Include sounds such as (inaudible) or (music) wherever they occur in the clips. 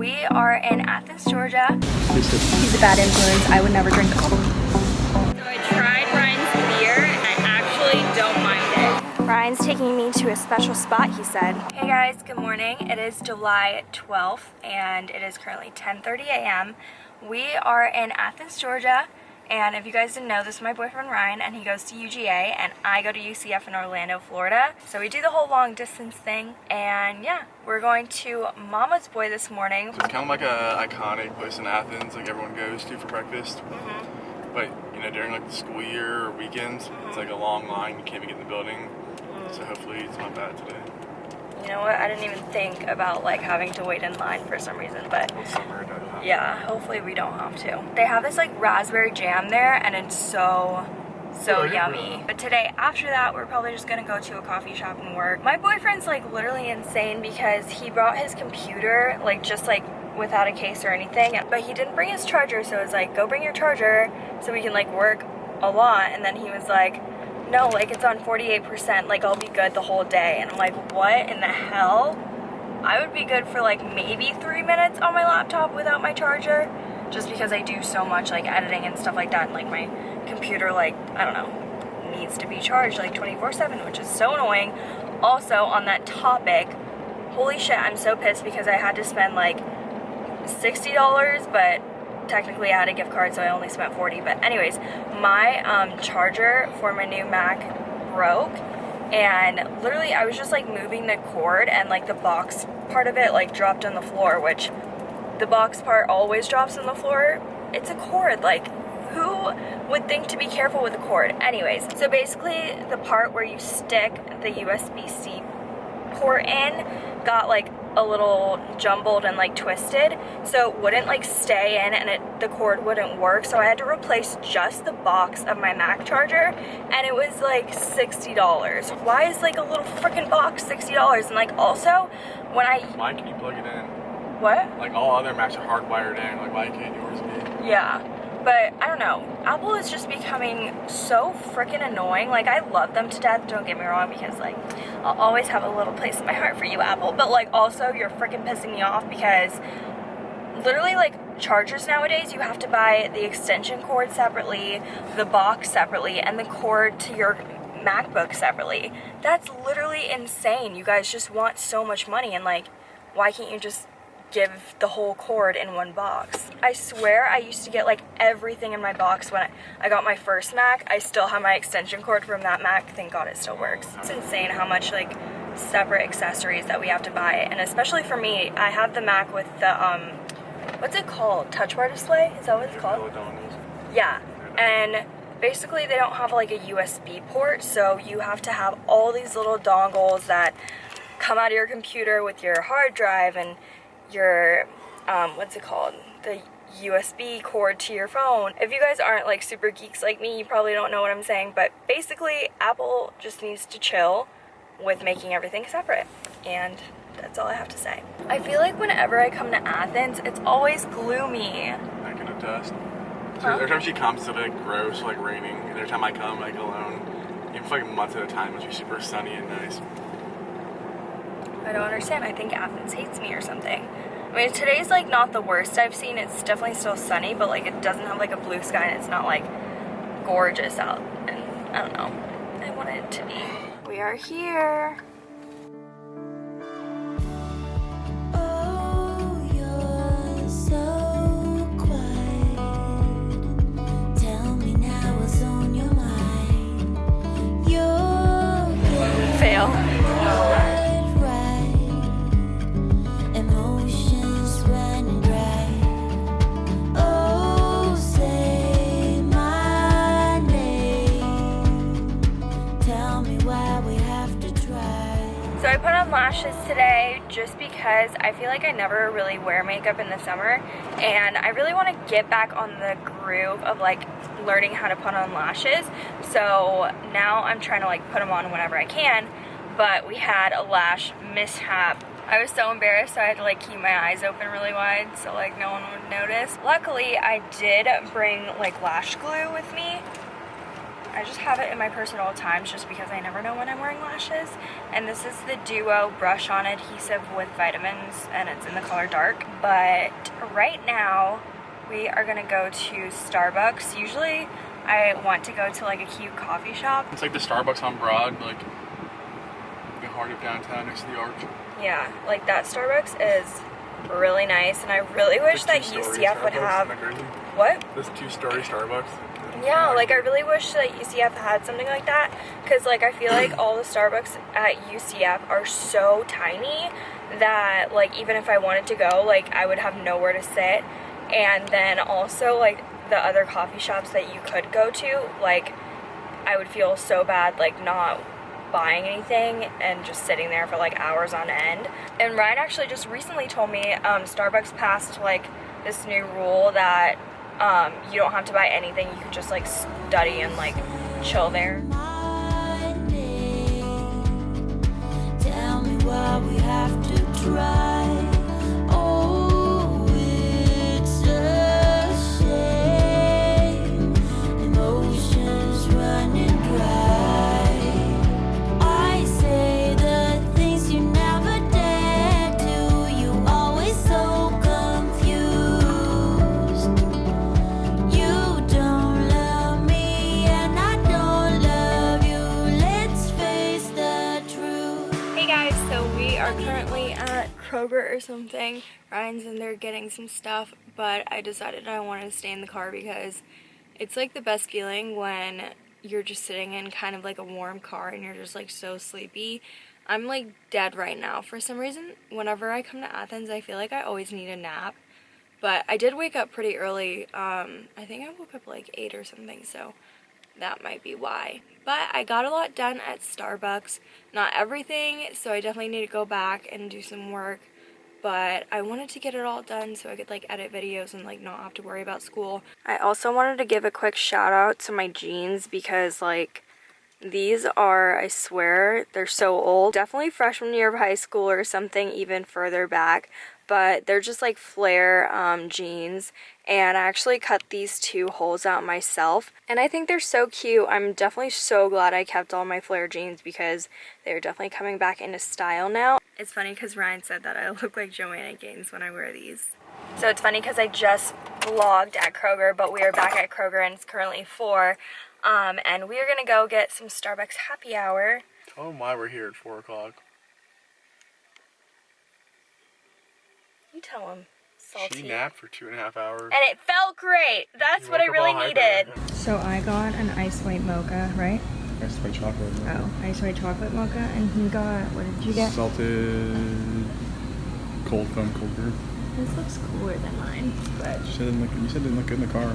We are in Athens, Georgia. He's a bad influence. I would never drink coffee. So I tried Ryan's beer and I actually don't mind it. Ryan's taking me to a special spot, he said. Hey guys, good morning. It is July 12th and it is currently 10.30 a.m. We are in Athens, Georgia. And if you guys didn't know, this is my boyfriend Ryan, and he goes to UGA, and I go to UCF in Orlando, Florida. So we do the whole long distance thing, and yeah, we're going to Mama's Boy this morning. It's kind of like a iconic place in Athens, like everyone goes to for breakfast. Mm -hmm. But you know, during like the school year or weekends, mm -hmm. it's like a long line. You can't even get in the building. Mm -hmm. So hopefully it's not bad today. You know what? I didn't even think about like having to wait in line for some reason, but yeah, hopefully we don't have to. They have this like raspberry jam there and it's so so yummy. But today, after that, we're probably just gonna go to a coffee shop and work. My boyfriend's like literally insane because he brought his computer like just like without a case or anything, but he didn't bring his charger, so it's like, go bring your charger so we can like work a lot. And then he was like, no, like it's on 48%, like I'll be good the whole day. And I'm like, what in the hell? I would be good for like maybe three minutes on my laptop without my charger, just because I do so much like editing and stuff like that. And like my computer, like, I don't know, needs to be charged like 24 7, which is so annoying. Also on that topic, holy shit, I'm so pissed because I had to spend like $60, but technically I had a gift card so I only spent 40 but anyways my um, charger for my new Mac broke and literally I was just like moving the cord and like the box part of it like dropped on the floor which the box part always drops on the floor. It's a cord like who would think to be careful with a cord? Anyways so basically the part where you stick the USB-C port in got like a little jumbled and like twisted so it wouldn't like stay in and it the cord wouldn't work. So I had to replace just the box of my Mac charger and it was like $60 why is like a little freaking box $60 and like also when I why can you plug it in? What? Like all other Macs are hardwired in. Like why can't yours be? Yeah but I don't know. Apple is just becoming so freaking annoying. Like, I love them to death, don't get me wrong, because, like, I'll always have a little place in my heart for you, Apple. But, like, also, you're freaking pissing me off because literally, like, chargers nowadays, you have to buy the extension cord separately, the box separately, and the cord to your MacBook separately. That's literally insane. You guys just want so much money, and, like, why can't you just give the whole cord in one box. I swear I used to get like everything in my box when I, got my first Mac. I still have my extension cord from that Mac. Thank God it still works. It's insane how much like separate accessories that we have to buy. And especially for me, I have the Mac with the, um, what's it called? Touch bar display? Is that what it's called? Yeah. And basically they don't have like a USB port. So you have to have all these little dongles that come out of your computer with your hard drive and your, um, what's it called? The USB cord to your phone. If you guys aren't like super geeks like me, you probably don't know what I'm saying, but basically Apple just needs to chill with making everything separate. And that's all I have to say. I feel like whenever I come to Athens, it's always gloomy. I can attest. Huh? Every time she comes, it's like gross, like raining. And every time I come, like alone, even for like months at a time, it's be super sunny and nice. I don't understand. I think Athens hates me or something. I mean, today's like not the worst I've seen. It's definitely still sunny, but like it doesn't have like a blue sky and it's not like gorgeous out. And I don't know. I want it to be. We are here. Because I feel like I never really wear makeup in the summer and I really want to get back on the groove of like learning how to put on lashes so now I'm trying to like put them on whenever I can but we had a lash mishap I was so embarrassed so I had to like keep my eyes open really wide so like no one would notice. Luckily I did bring like lash glue with me I just have it in my purse at all times just because I never know when I'm wearing lashes. And this is the Duo Brush On Adhesive with vitamins and it's in the color dark. But right now we are gonna go to Starbucks. Usually I want to go to like a cute coffee shop. It's like the Starbucks on Broad, like the heart of downtown next to the Arch. Yeah, like that Starbucks is really nice and I really wish that UCF would have... What? This two-story Starbucks. Yeah, like I really wish that UCF had something like that because like I feel like all the Starbucks at UCF are so tiny that like even if I wanted to go like I would have nowhere to sit. And then also like the other coffee shops that you could go to like I would feel so bad like not buying anything and just sitting there for like hours on end. And Ryan actually just recently told me um, Starbucks passed like this new rule that um, you don't have to buy anything. You can just like study and like chill there. Tell me we have to try Kroger or something. Ryan's in there getting some stuff, but I decided I wanted to stay in the car because it's like the best feeling when you're just sitting in kind of like a warm car and you're just like so sleepy. I'm like dead right now. For some reason, whenever I come to Athens, I feel like I always need a nap. But I did wake up pretty early. Um, I think I woke up like 8 or something, so that might be why. But I got a lot done at Starbucks. Not everything, so I definitely need to go back and do some work. But I wanted to get it all done so I could like edit videos and like not have to worry about school. I also wanted to give a quick shout out to my jeans because like these are, I swear, they're so old. Definitely freshman year of high school or something even further back but they're just like flare um, jeans and I actually cut these two holes out myself and I think they're so cute. I'm definitely so glad I kept all my flare jeans because they're definitely coming back into style now. It's funny because Ryan said that I (laughs) look like Joanna Gaines when I wear these. So it's funny because I just vlogged at Kroger but we are back at Kroger and it's currently 4 um, and we are going to go get some Starbucks happy hour. Them why we're here at 4 o'clock. You tell him. Salty. She napped for two and a half hours. And it felt great. That's what I really needed. So I got an ice white mocha, right? Ice white chocolate mocha. Oh, ice white chocolate mocha. And he got, what did you get? Salted cold foam cold brew. This looks cooler than mine, but... You said it didn't look, you said it didn't look good in the car.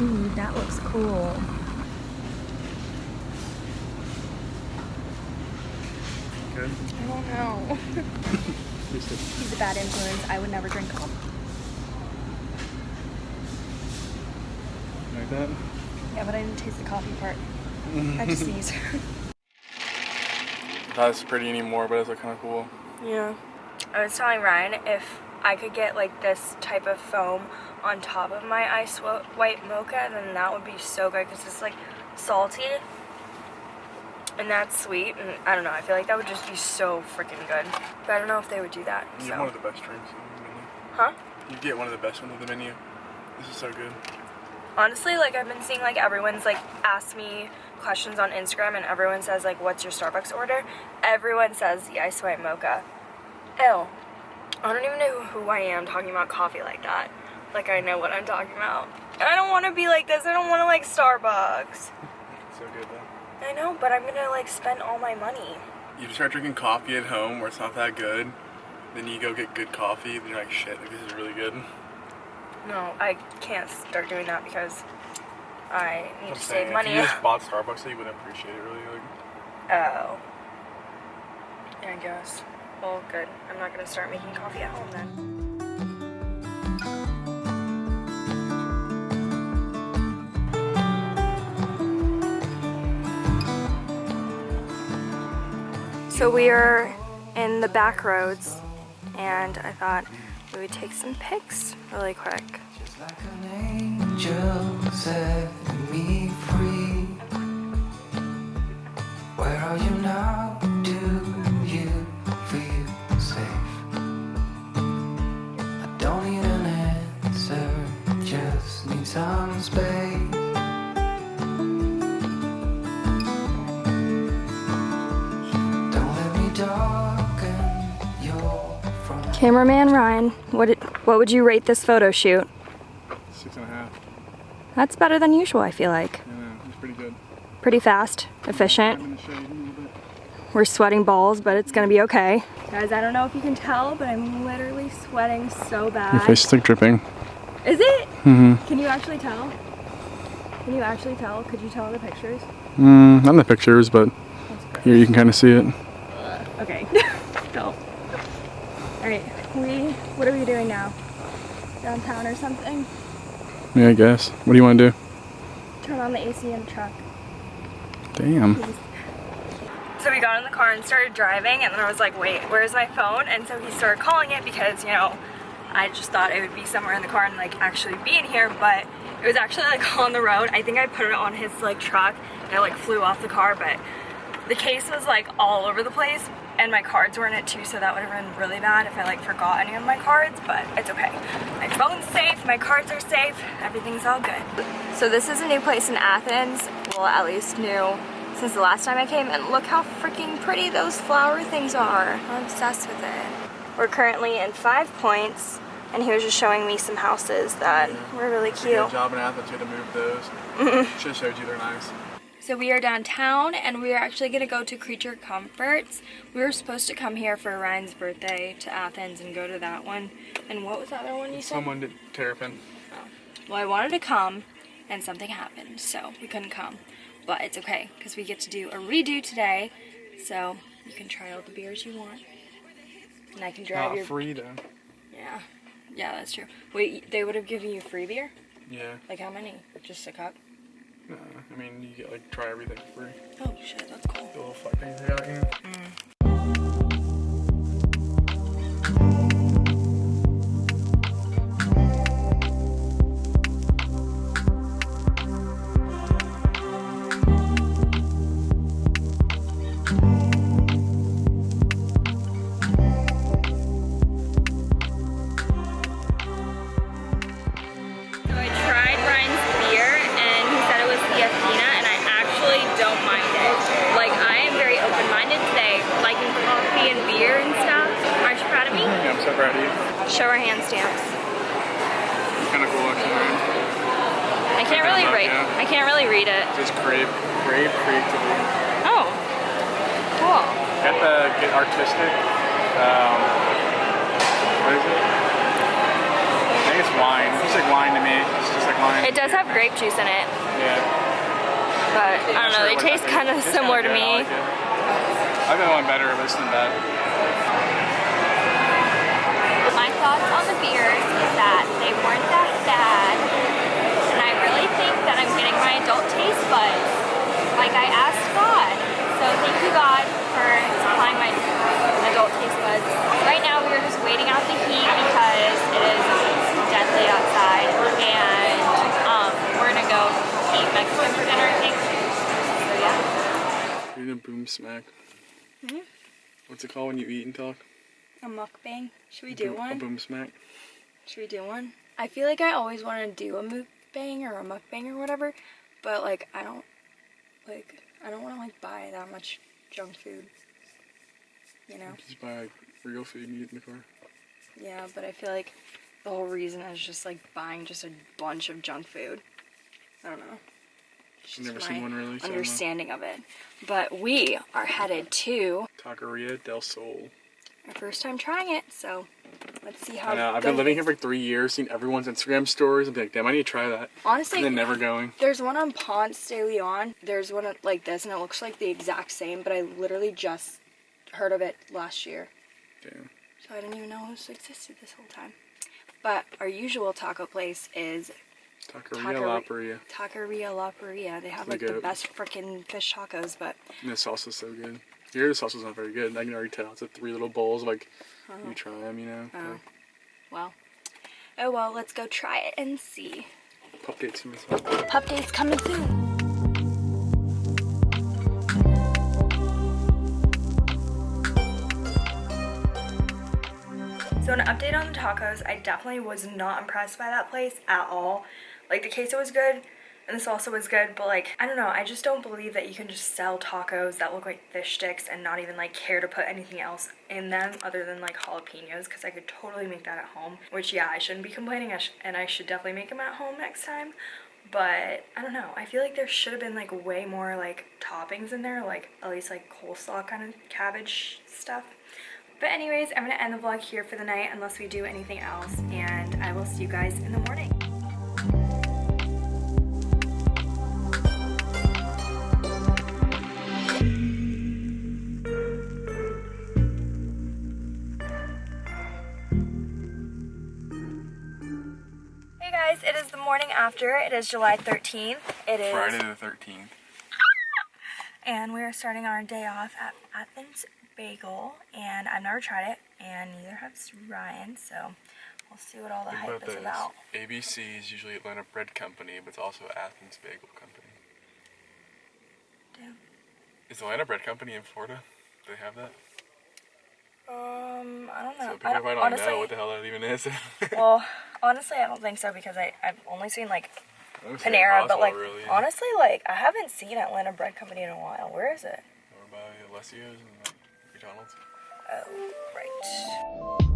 Ooh, that looks cool. Good? I don't know. (laughs) He's a bad influence. I would never drink coffee. Like that? Yeah, but I didn't taste the coffee part. (laughs) I just sneezed. (laughs) Not as pretty anymore, but it's like kind of cool. Yeah. I was telling Ryan if I could get like this type of foam on top of my ice white mocha, then that would be so good because it's like salty and that's sweet and I don't know I feel like that would just be so freaking good. But I don't know if they would do that you so. get one of the best drinks on the menu. Huh? You get one of the best ones on the menu. This is so good. Honestly like I've been seeing like everyone's like ask me questions on Instagram and everyone says like what's your Starbucks order? Everyone says the ice white mocha. Ew. I don't even know who I am talking about coffee like that. Like I know what I'm talking about. And I don't want to be like this. I don't want to like Starbucks. (laughs) So good though I know, but I'm gonna like spend all my money. You start drinking coffee at home where it's not that good, then you go get good coffee, then you're like, shit, like, this is really good. No, I can't start doing that because I need I'm to saying, save money. If you just bought Starbucks, so you wouldn't appreciate it really. Like. Oh. I guess. Well, good. I'm not gonna start making coffee at home then. So we are in the back roads and I thought we would take some pics really quick. Cameraman Ryan, what did, what would you rate this photo shoot? Six and a half. That's better than usual, I feel like. Yeah, it's pretty good. Pretty fast, efficient. I'm gonna show you a little bit. We're sweating balls, but it's gonna be okay. Guys, I don't know if you can tell, but I'm literally sweating so bad. Your face is like dripping. Is it? Mm-hmm. Can you actually tell? Can you actually tell? Could you tell in the pictures? Mm, not in the pictures, but here you can kind of see it. Okay. (laughs) Go. Alright, we, what are we doing now? Downtown or something? Yeah, I guess. What do you want to do? Turn on the AC in the truck. Damn. So we got in the car and started driving and then I was like, wait, where's my phone? And so he started calling it because, you know, I just thought it would be somewhere in the car and like actually be in here, but it was actually like (laughs) on the road. I think I put it on his like truck and it like flew off the car, but the case was like all over the place and my cards were in it too, so that would have been really bad if I like forgot any of my cards, but it's okay. My phone's safe, my cards are safe, everything's all good. So this is a new place in Athens, well at least new since the last time I came, and look how freaking pretty those flower things are. I'm obsessed with it. We're currently in Five Points, and he was just showing me some houses that were really cute. Good job in Athens, you had to move those. Should have showed you they're nice. So we are downtown and we are actually gonna go to Creature Comforts. We were supposed to come here for Ryan's birthday to Athens and go to that one. And what was the other one you said? Someone did Terrapin. Oh. Well, I wanted to come and something happened, so we couldn't come. But it's okay, because we get to do a redo today. So you can try all the beers you want. And I can drive Not your... free though. Yeah. Yeah, that's true. Wait, they would have given you free beer? Yeah. Like how many? Just a cup? No, I mean you get like try everything for free. Oh shit, that's cool. The little fuck things they got here. Show our hand stamps. Kind of cool actually. Man. I can't really read. yeah. I can't really read it. Just crave, crave creativity. Oh, cool. Get the get artistic. Um, what is it? I think it's wine. It's like wine to me. It's just like wine. It does have grape juice in it, yeah. but I don't know. They Not sure what taste kind of similar to me. It. I've been one better, but it's not bad. Thoughts on the beers is that they weren't that bad, and I really think that I'm getting my adult taste buds, like I asked God. So thank you God for supplying my adult taste buds. Right now we are just waiting out the heat because it is deadly outside, and um, we're gonna go eat Mexican for dinner, I think. So yeah. You're gonna boom smack. Mhm. What's it called when you eat and talk? A mukbang. Should we do boom- A one? boom smack. Should we do one? I feel like I always want to do a mukbang or a mukbang or whatever, but like I don't like I don't want to like buy that much junk food. You know? Just buy like real food and eat in the car. Yeah, but I feel like the whole reason is just like buying just a bunch of junk food. I don't know. It's I've never seen one really. So understanding of it. But we are headed to Taqueria del Sol. Our first time trying it, so let's see how I know. it I've been living here for three years, seen everyone's Instagram stories, and be like, damn, I need to try that. Honestly, And then never going. There's one on Ponce de Leon. There's one like this, and it looks like the exact same, but I literally just heard of it last year. Damn. So I didn't even know this existed this whole time. But our usual taco place is Taqueria Taqueri- La Paria. Taqueria La Paria. They have The like the goat. best freaking fish tacos, but And the sauce is so good. Here, the sauce is not very good. And I can already tell. It's like three little bowls. Like, you uh-huh. try them, you know? Oh. Like, well, Oh well, let's go try it and see. Pup dates coming soon. Pup dates coming soon. So an update on the tacos, I definitely was not impressed by that place at all. Like the queso was good and this also was good, but like, I don't know, I just don't believe that you can just sell tacos that look like fish sticks and not even like care to put anything else in them other than like jalapenos because I could totally make that at home. Which yeah, I shouldn't be complaining I and I should definitely make them at home next time. But I don't know, I feel like there should have been like way more like toppings in there, like at least like coleslaw kind of cabbage stuff. But anyways, I'm gonna end the vlog here for the night unless we do anything else and I will see you guys in the morning. Morning after. It is July 13th. It is Friday the 13th. (laughs) and we are starting our day off at Athens Bagel and I've never tried it and neither has Ryan so we'll see what all the Think hype about is this. about. ABC is usually Atlanta Bread Company, but it's also Athens Bagel Company. Damn. Is Atlanta Bread Company in Florida? Do they have that? Um, I don't know. So I people don't, might not honestly, know what the hell that even is. (laughs) well, honestly, I don't think so because I I've only seen like Panera, but like really. honestly, like I haven't seen Atlanta Bread Company in a while. Where is it? Or by Alessio's and like McDonald's. Oh, right.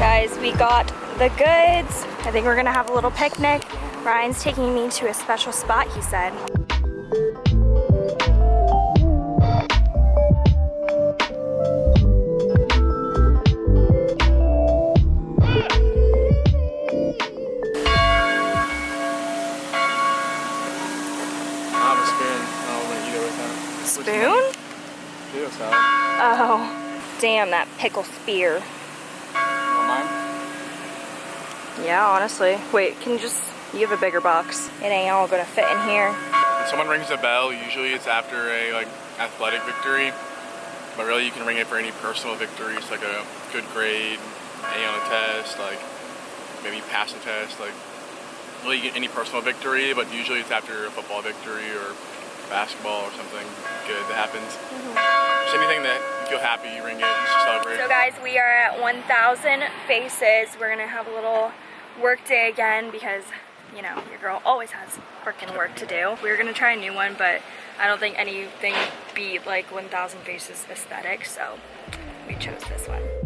Guys, we got the goods. I think we're gonna have a little picnic. Ryan's taking me to a special spot, he said. Spoon. I don't want to with that. Spoon? Potato salad. Oh, damn, that pickle spear. Want mine? Yeah, honestly. Wait, can you just, you have a bigger box. It ain't all gonna fit in here. When someone rings a bell, usually it's after a like athletic victory. But really you can ring it for any personal victories, like a good grade, A on a test, like maybe pass a test, like really any personal victory, but usually it's after a football victory or basketball or something good that happens. Mm-hmm. Just anything that you feel happy, you ring it to celebrate. So guys, we are at 1,000 faces. We're gonna have a little work day again because, you know, your girl always has freaking work to do. We were gonna try a new one, but I don't think anything beat like 1,000 faces aesthetic, so we chose this one.